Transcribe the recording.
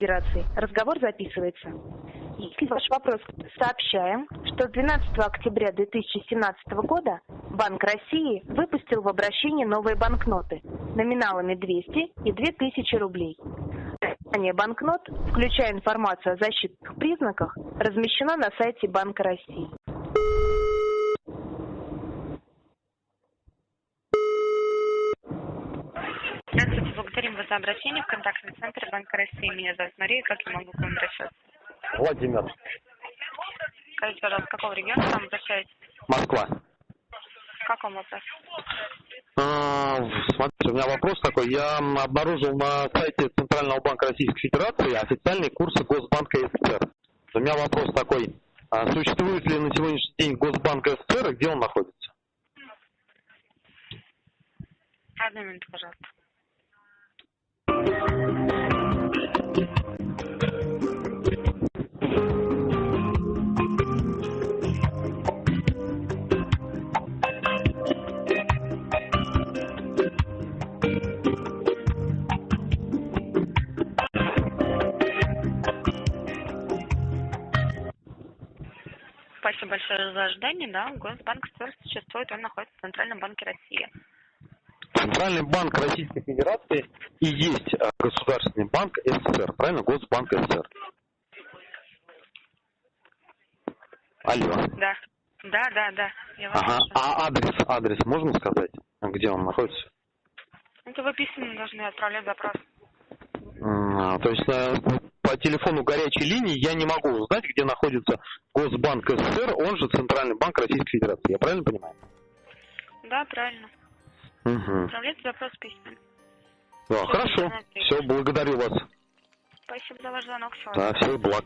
Федерации. Разговор записывается. Если ваш вопрос сообщаем, что с 12 октября 2017 года Банк России выпустил в обращение новые банкноты номиналами 200 и 2000 рублей. Описание банкнот, включая информацию о защитных признаках, размещено на сайте Банка России. Здравствуйте, благодарим вас за обращение в контактный центр Банка России. Меня зовут Мария, как я могу к вам обращаться? Владимир. Скажите, пожалуйста, с какого региона к вам обращаетесь? Москва. Как вам вопрос? А, Смотрите, у меня вопрос такой. Я обнаружил на сайте Центрального банка Российской Федерации официальные курсы Госбанка СССР. У меня вопрос такой. А Существует ли на сегодняшний день Госбанк СССР и где он находится? Одну минуту, пожалуйста. Спасибо большое за ожидание. Да, Госбанк СССР существует, он находится в Центральном банке России. Центральный банк Российской Федерации и есть а, Государственный банк СССР, правильно? Госбанк СССР. Алло. Да. Да, да, да. Я Ага. слушаю. А адрес, адрес можно сказать? Где он находится? Это вы письменно должны отправлять запрос. М, То есть э, по телефону горячей линии я не могу узнать, где находится Госбанк СССР, он же Центральный банк Российской Федерации. Я правильно понимаю? Да, правильно. Угу. Отправляйте запрос письменно. Да, Всё, хорошо. Все, благодарю вас. Спасибо за ваш звонок. Всего Да, всех благ.